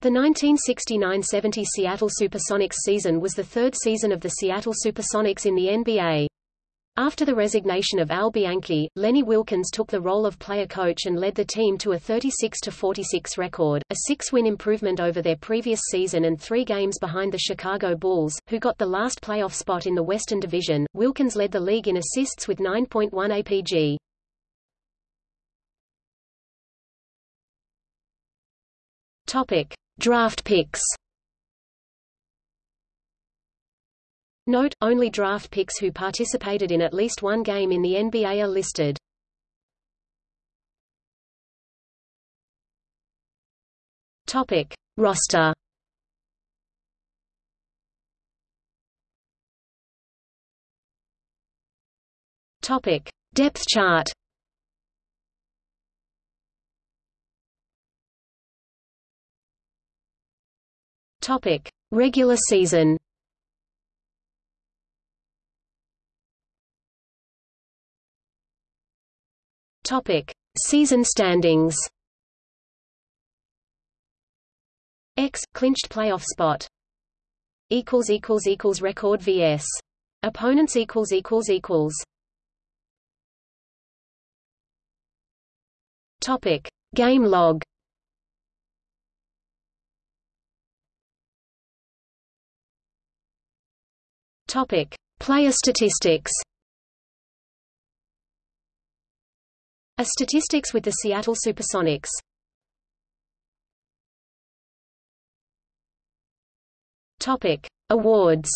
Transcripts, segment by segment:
The 1969–70 Seattle Supersonics season was the third season of the Seattle Supersonics in the NBA. After the resignation of Al Bianchi, Lenny Wilkens took the role of player coach and led the team to a 36-46 record, a six-win improvement over their previous season and three games behind the Chicago Bulls, who got the last playoff spot in the Western Division. Wilkens led the league in assists with 9.1 APG. Topic. Draft picks Note, only draft picks who participated in at least one game in the NBA are listed. Topic. Roster Topic. Depth chart Topic: Regular season. Topic: Season standings. X clinched playoff spot. Equals equals equals record vs. Opponents equals equals equals. Topic: Game log. Topic: Player statistics. A statistics with the Seattle Supersonics. Topic: Awards.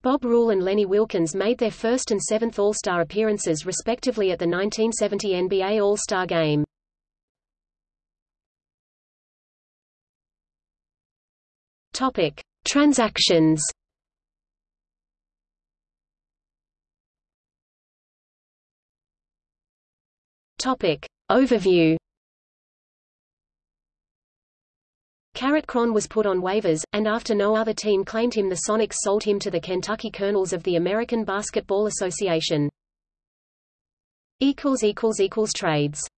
Bob Rule and Lenny Wilkens made their first and seventh All-Star appearances respectively at the 1970 NBA All-Star Game. Topic: Transactions. Topic: Overview. Carrot Cron was put on waivers, and after no other team claimed him the Sonics sold him to the Kentucky Colonels of the American Basketball Association. Trades